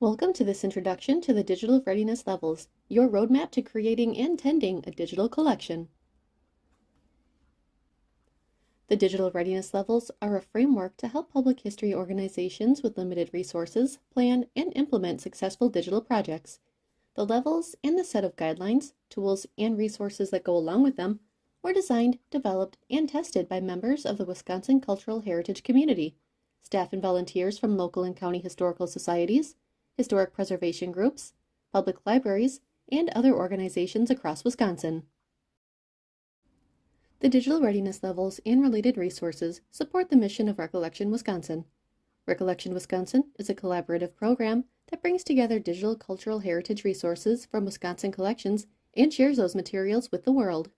Welcome to this introduction to the digital readiness levels, your roadmap to creating and tending a digital collection. The digital readiness levels are a framework to help public history organizations with limited resources plan and implement successful digital projects. The levels and the set of guidelines, tools, and resources that go along with them were designed, developed, and tested by members of the Wisconsin Cultural Heritage community, staff and volunteers from local and county historical societies, historic preservation groups, public libraries, and other organizations across Wisconsin. The digital readiness levels and related resources support the mission of Recollection Wisconsin. Recollection Wisconsin is a collaborative program that brings together digital cultural heritage resources from Wisconsin collections and shares those materials with the world.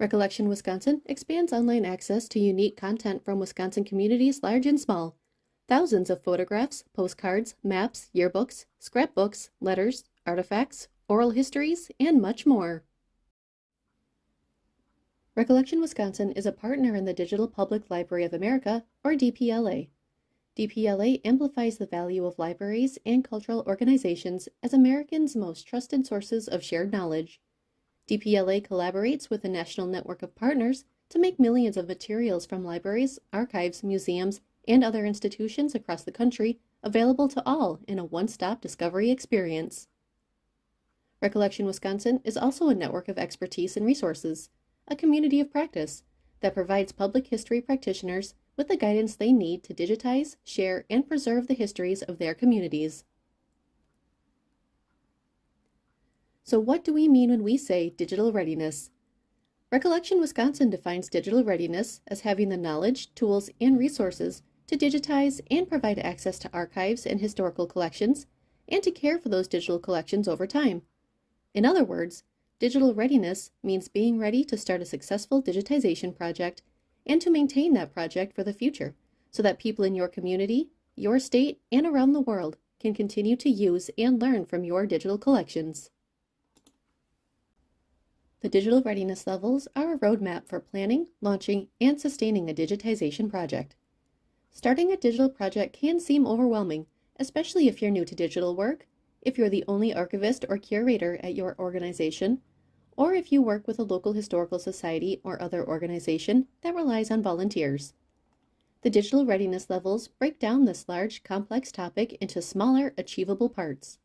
Recollection Wisconsin expands online access to unique content from Wisconsin communities large and small Thousands of photographs, postcards, maps, yearbooks, scrapbooks, letters, artifacts, oral histories, and much more. Recollection Wisconsin is a partner in the Digital Public Library of America, or DPLA. DPLA amplifies the value of libraries and cultural organizations as Americans' most trusted sources of shared knowledge. DPLA collaborates with a national network of partners to make millions of materials from libraries, archives, museums, and other institutions across the country available to all in a one-stop discovery experience. Recollection Wisconsin is also a network of expertise and resources, a community of practice that provides public history practitioners with the guidance they need to digitize, share, and preserve the histories of their communities. So what do we mean when we say digital readiness? Recollection Wisconsin defines digital readiness as having the knowledge, tools, and resources to digitize and provide access to archives and historical collections, and to care for those digital collections over time. In other words, digital readiness means being ready to start a successful digitization project and to maintain that project for the future so that people in your community, your state, and around the world can continue to use and learn from your digital collections. The digital readiness levels are a roadmap for planning, launching, and sustaining a digitization project. Starting a digital project can seem overwhelming, especially if you're new to digital work, if you're the only archivist or curator at your organization, or if you work with a local historical society or other organization that relies on volunteers. The digital readiness levels break down this large, complex topic into smaller, achievable parts.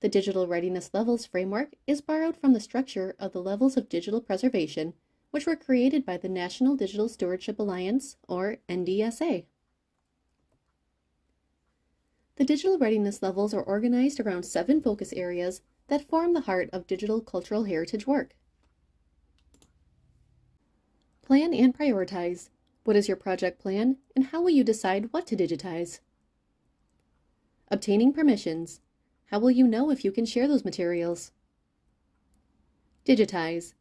The digital readiness levels framework is borrowed from the structure of the levels of digital preservation, which were created by the National Digital Stewardship Alliance, or NDSA. The digital readiness levels are organized around seven focus areas that form the heart of digital cultural heritage work. Plan and prioritize. What is your project plan and how will you decide what to digitize? Obtaining permissions. How will you know if you can share those materials? Digitize.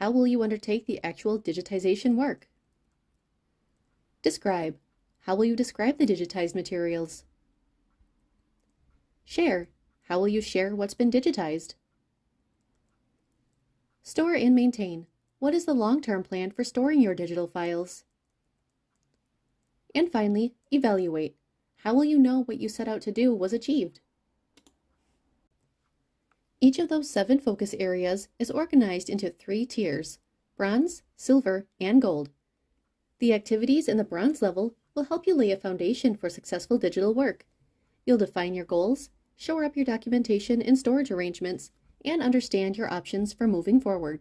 How will you undertake the actual digitization work? Describe. How will you describe the digitized materials? Share. How will you share what's been digitized? Store and maintain. What is the long-term plan for storing your digital files? And finally, evaluate. How will you know what you set out to do was achieved? Each of those seven focus areas is organized into three tiers, bronze, silver, and gold. The activities in the bronze level will help you lay a foundation for successful digital work. You'll define your goals, shore up your documentation and storage arrangements, and understand your options for moving forward.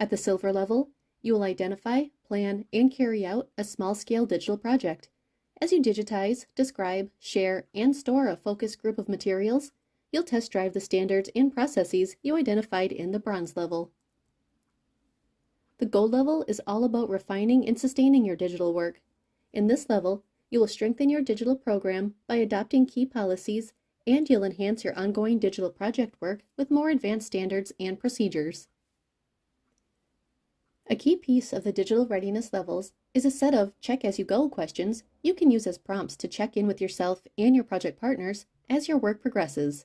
At the silver level, you will identify, plan, and carry out a small-scale digital project. As you digitize, describe, share, and store a focus group of materials, you'll test drive the standards and processes you identified in the bronze level. The gold level is all about refining and sustaining your digital work. In this level, you will strengthen your digital program by adopting key policies, and you'll enhance your ongoing digital project work with more advanced standards and procedures. A key piece of the digital readiness levels is a set of check-as-you-go questions you can use as prompts to check in with yourself and your project partners as your work progresses.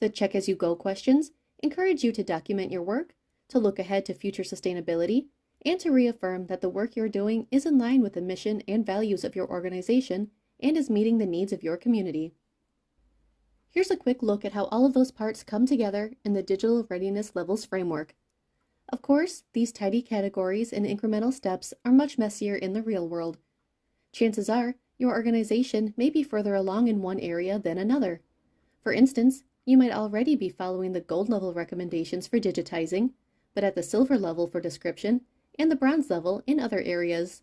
The check-as-you-go questions encourage you to document your work, to look ahead to future sustainability, and to reaffirm that the work you're doing is in line with the mission and values of your organization and is meeting the needs of your community. Here's a quick look at how all of those parts come together in the Digital Readiness Levels framework. Of course, these tidy categories and incremental steps are much messier in the real world. Chances are, your organization may be further along in one area than another. For instance, you might already be following the gold level recommendations for digitizing, but at the silver level for description and the bronze level in other areas.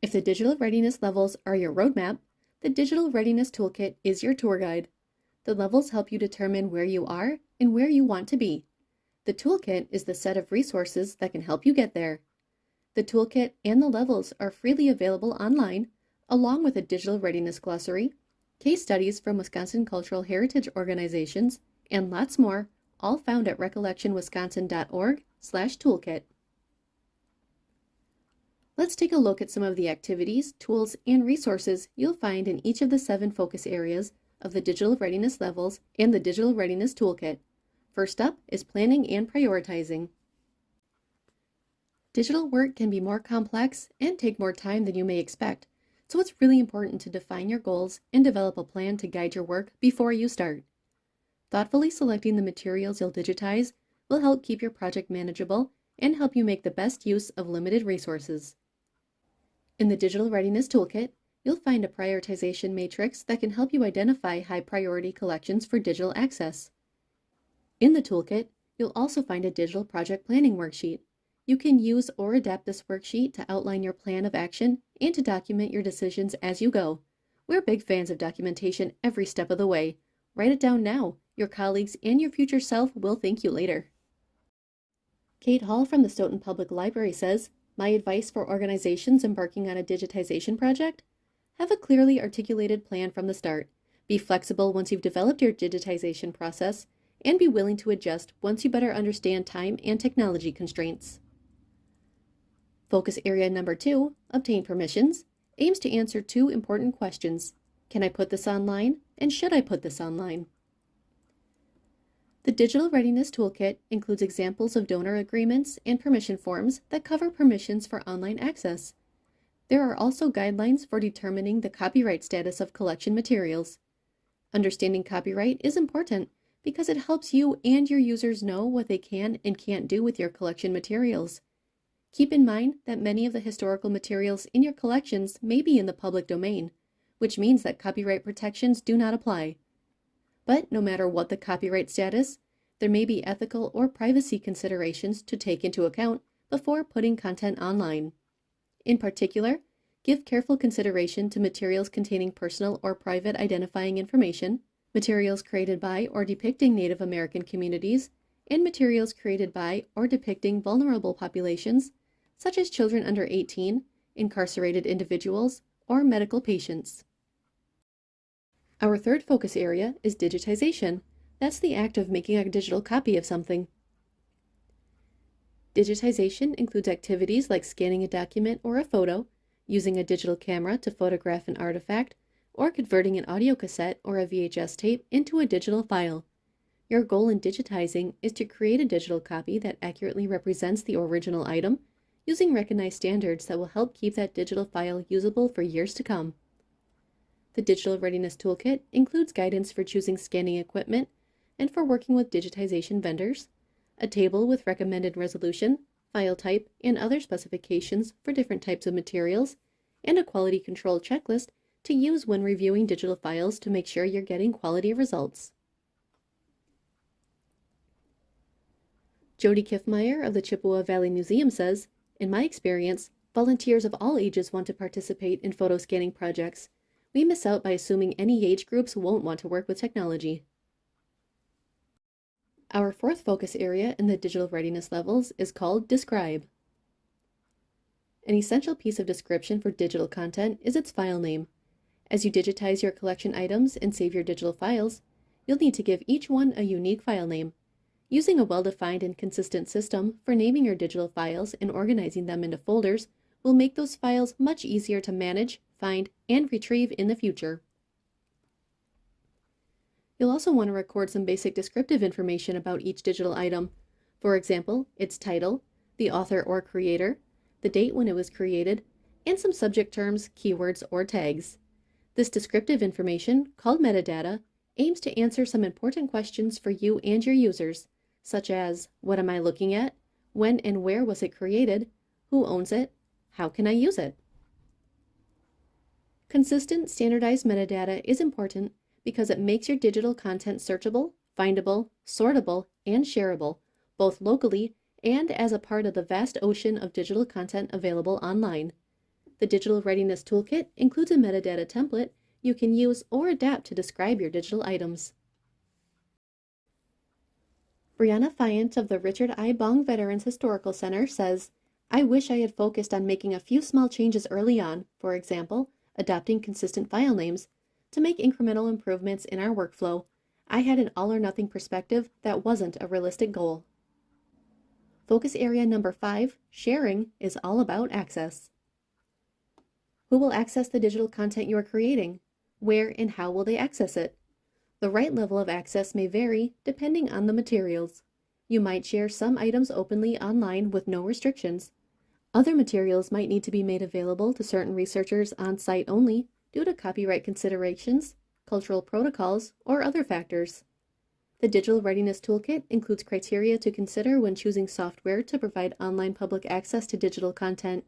If the digital readiness levels are your roadmap, the Digital Readiness Toolkit is your tour guide. The levels help you determine where you are and where you want to be. The toolkit is the set of resources that can help you get there. The toolkit and the levels are freely available online, along with a digital readiness glossary, case studies from Wisconsin cultural heritage organizations, and lots more, all found at recollectionwisconsin.org/toolkit. Let's take a look at some of the activities, tools, and resources you'll find in each of the seven focus areas of the Digital Readiness Levels and the Digital Readiness Toolkit. First up is planning and prioritizing. Digital work can be more complex and take more time than you may expect, so it's really important to define your goals and develop a plan to guide your work before you start. Thoughtfully selecting the materials you'll digitize will help keep your project manageable and help you make the best use of limited resources. In the Digital Readiness Toolkit, you'll find a prioritization matrix that can help you identify high priority collections for digital access. In the toolkit, you'll also find a digital project planning worksheet. You can use or adapt this worksheet to outline your plan of action and to document your decisions as you go. We're big fans of documentation every step of the way. Write it down now. Your colleagues and your future self will thank you later. Kate Hall from the Stoughton Public Library says, my advice for organizations embarking on a digitization project? Have a clearly articulated plan from the start. Be flexible once you've developed your digitization process, and be willing to adjust once you better understand time and technology constraints. Focus area number two, obtain permissions, aims to answer two important questions. Can I put this online, and should I put this online? The Digital Readiness Toolkit includes examples of donor agreements and permission forms that cover permissions for online access. There are also guidelines for determining the copyright status of collection materials. Understanding copyright is important because it helps you and your users know what they can and can't do with your collection materials. Keep in mind that many of the historical materials in your collections may be in the public domain, which means that copyright protections do not apply. But no matter what the copyright status, there may be ethical or privacy considerations to take into account before putting content online. In particular, give careful consideration to materials containing personal or private identifying information, materials created by or depicting Native American communities, and materials created by or depicting vulnerable populations, such as children under 18, incarcerated individuals, or medical patients. Our third focus area is digitization. That's the act of making a digital copy of something. Digitization includes activities like scanning a document or a photo, using a digital camera to photograph an artifact, or converting an audio cassette or a VHS tape into a digital file. Your goal in digitizing is to create a digital copy that accurately represents the original item, using recognized standards that will help keep that digital file usable for years to come. The Digital Readiness Toolkit includes guidance for choosing scanning equipment and for working with digitization vendors, a table with recommended resolution, file type, and other specifications for different types of materials, and a quality control checklist to use when reviewing digital files to make sure you're getting quality results. Jody Kiffmeyer of the Chippewa Valley Museum says, In my experience, volunteers of all ages want to participate in photo scanning projects we miss out by assuming any age groups won't want to work with technology. Our fourth focus area in the digital readiness levels is called Describe. An essential piece of description for digital content is its file name. As you digitize your collection items and save your digital files, you'll need to give each one a unique file name. Using a well-defined and consistent system for naming your digital files and organizing them into folders will make those files much easier to manage, find, and retrieve in the future. You'll also want to record some basic descriptive information about each digital item. For example, its title, the author or creator, the date when it was created, and some subject terms, keywords, or tags. This descriptive information, called metadata, aims to answer some important questions for you and your users, such as what am I looking at, when and where was it created, who owns it, how can I use it? Consistent standardized metadata is important because it makes your digital content searchable, findable, sortable, and shareable, both locally and as a part of the vast ocean of digital content available online. The Digital Readiness Toolkit includes a metadata template you can use or adapt to describe your digital items. Brianna Fyant of the Richard I. Bong Veterans Historical Center says, I wish I had focused on making a few small changes early on, for example, adopting consistent file names, to make incremental improvements in our workflow. I had an all or nothing perspective that wasn't a realistic goal. Focus area number five, sharing, is all about access. Who will access the digital content you are creating? Where and how will they access it? The right level of access may vary depending on the materials. You might share some items openly online with no restrictions. Other materials might need to be made available to certain researchers on site only due to copyright considerations, cultural protocols, or other factors. The Digital Readiness Toolkit includes criteria to consider when choosing software to provide online public access to digital content.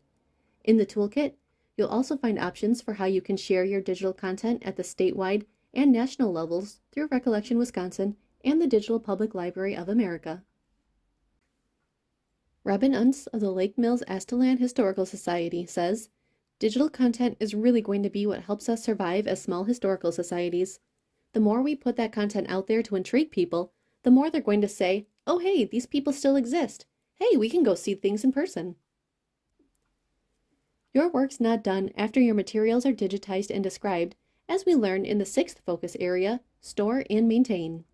In the toolkit, you'll also find options for how you can share your digital content at the statewide and national levels through Recollection Wisconsin and the Digital Public Library of America. Robin Unz of the Lake Mills Aztalan Historical Society says, Digital content is really going to be what helps us survive as small historical societies. The more we put that content out there to intrigue people, the more they're going to say, oh hey, these people still exist. Hey, we can go see things in person. Your work's not done after your materials are digitized and described, as we learn in the sixth focus area, store and maintain.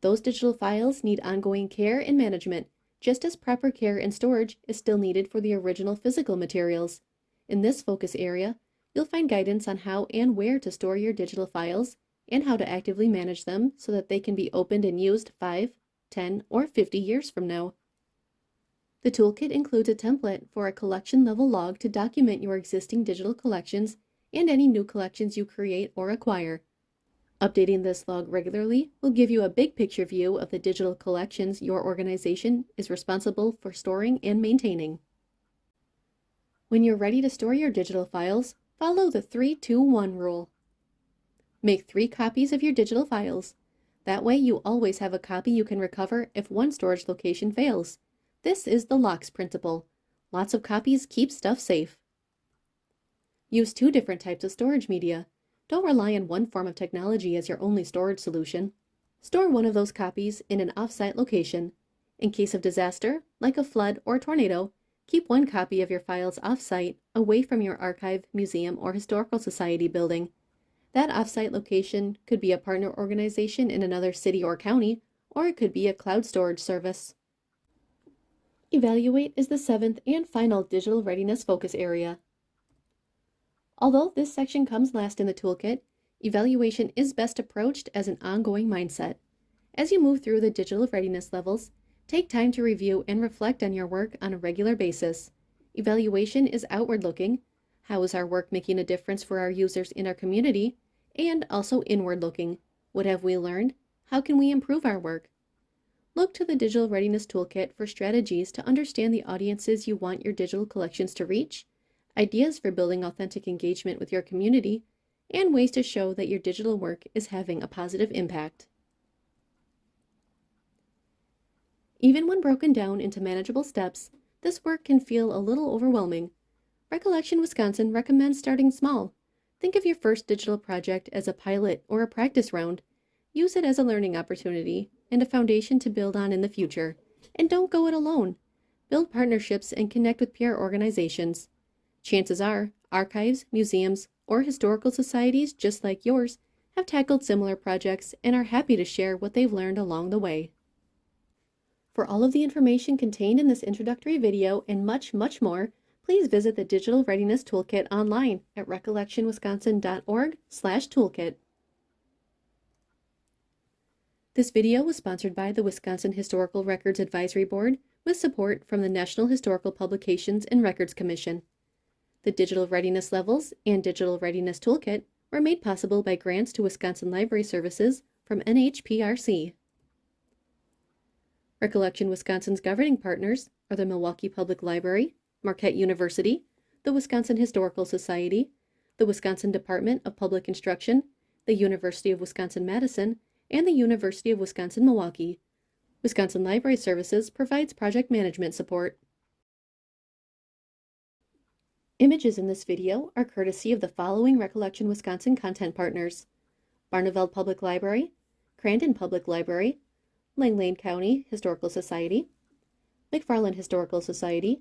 Those digital files need ongoing care and management, just as proper care and storage is still needed for the original physical materials. In this focus area, you'll find guidance on how and where to store your digital files and how to actively manage them so that they can be opened and used 5, 10, or 50 years from now. The toolkit includes a template for a collection level log to document your existing digital collections and any new collections you create or acquire. Updating this log regularly will give you a big picture view of the digital collections your organization is responsible for storing and maintaining. When you're ready to store your digital files, follow the 3-2-1 rule. Make three copies of your digital files. That way you always have a copy you can recover if one storage location fails. This is the LOCKSS principle. Lots of copies keep stuff safe. Use two different types of storage media. Don't rely on one form of technology as your only storage solution. Store one of those copies in an off-site location. In case of disaster, like a flood or tornado, keep one copy of your files off-site, away from your archive, museum, or historical society building. That off-site location could be a partner organization in another city or county, or it could be a cloud storage service. Evaluate is the seventh and final digital readiness focus area. Although this section comes last in the toolkit, evaluation is best approached as an ongoing mindset. As you move through the digital readiness levels, take time to review and reflect on your work on a regular basis. Evaluation is outward looking. How is our work making a difference for our users in our community? And also inward looking. What have we learned? How can we improve our work? Look to the Digital Readiness Toolkit for strategies to understand the audiences you want your digital collections to reach ideas for building authentic engagement with your community, and ways to show that your digital work is having a positive impact. Even when broken down into manageable steps, this work can feel a little overwhelming. Recollection Wisconsin recommends starting small. Think of your first digital project as a pilot or a practice round. Use it as a learning opportunity and a foundation to build on in the future. And don't go it alone. Build partnerships and connect with peer organizations. Chances are, archives, museums, or historical societies just like yours have tackled similar projects and are happy to share what they've learned along the way. For all of the information contained in this introductory video and much, much more, please visit the Digital Readiness Toolkit online at recollectionwisconsin.org toolkit. This video was sponsored by the Wisconsin Historical Records Advisory Board, with support from the National Historical Publications and Records Commission. The Digital Readiness Levels and Digital Readiness Toolkit were made possible by grants to Wisconsin Library Services from NHPRC. Recollection Wisconsin's governing partners are the Milwaukee Public Library, Marquette University, the Wisconsin Historical Society, the Wisconsin Department of Public Instruction, the University of Wisconsin-Madison, and the University of Wisconsin-Milwaukee. Wisconsin Library Services provides project management support. Images in this video are courtesy of the following Recollection Wisconsin content partners. Barneveld Public Library, Crandon Public Library, Lang County Historical Society, McFarland Historical Society,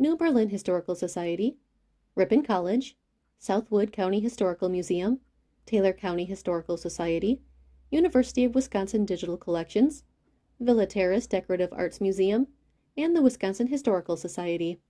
New Berlin Historical Society, Ripon College, South Wood County Historical Museum, Taylor County Historical Society, University of Wisconsin Digital Collections, Villa Terrace Decorative Arts Museum, and the Wisconsin Historical Society.